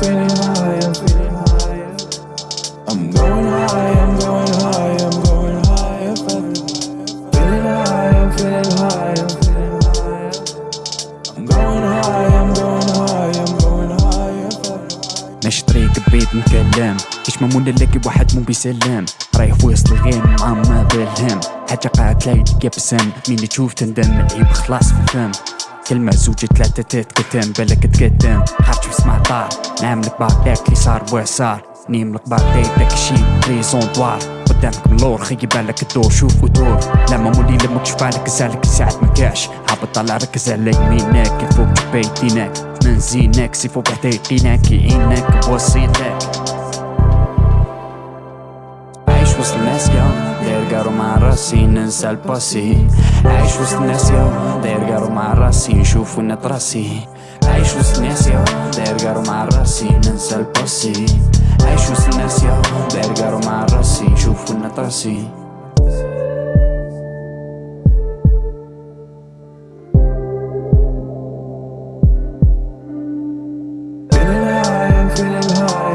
feeling high, I'm feeling high. I'm going high, I'm going high, I'm going high. Feeling high, I'm feeling high, I'm feeling high. I'm going high, I'm going high, I'm going high. طريق بعيد نكلم كلام ما نلاقي واحد مو بيسلم. رايح في وسط الغيم مع ما بالهام حتى قاعد تلاقي بسام مين تشوف تندم؟ العيب خلاص في الفم كلمة زوجة ثلاثة تتكتم بالك تقدم. حرج اسمع طار نعملك اللي صار وصار نيملك بعدك داك الشي بريزونطوار قدامك من اللور خيي بالك الدور شوف ودور لما مولي لما تشوف بالك سالك ساعة ما كاش حابط طلع ركز على يمينك الفوق بيتينك من زينك سيفو بحديقينك يعينك بوصيتك عايش وسط الناس يا داير قارو مع راسي ننسى الباسي عايش وسط الناس يا داير قارو مع راسي نشوف وين راسي عايش وسط الناس يا داير قارو مع راسي ننسى الباسي عايش وسط الناس يا داير قارو مع راسي نشوف وين راسي Feeling high,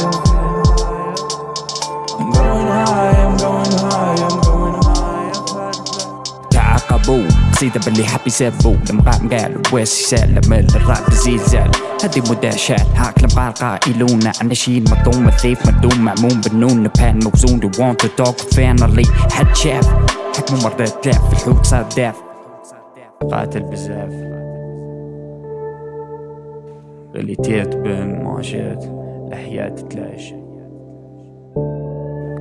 قصيدة باللي حب يسبوا المقام قال ويس يسلم الراب زلزال هذه مداشات هاك لم قال قائلون عن شيء مطوم الثيف مدوم معموم بالنون. بان موزون دو وانت تو توك فينالي حد شاف؟ حكموا مرة تلاف في الحوت صار داف قاتل بزاف. غليتيت بالمعجات الأحياء تتلاش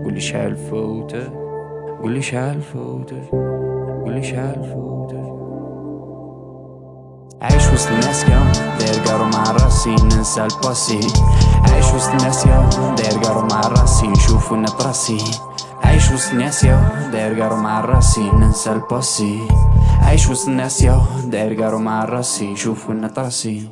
قولي شحال فوتك؟ قولي شحال فوتك؟ شحال فوتك عايش وسط الناس يا داير قارو مع راسي ننسى الباسي. عايش وسط الناس يا داير قارو مع راسي نشوف وين راسي عايش وسط الناس يا داير قارو مع راسي ننسى الباسي. عايش وسط الناس يا داير قارو مع راسي نشوف وين راسي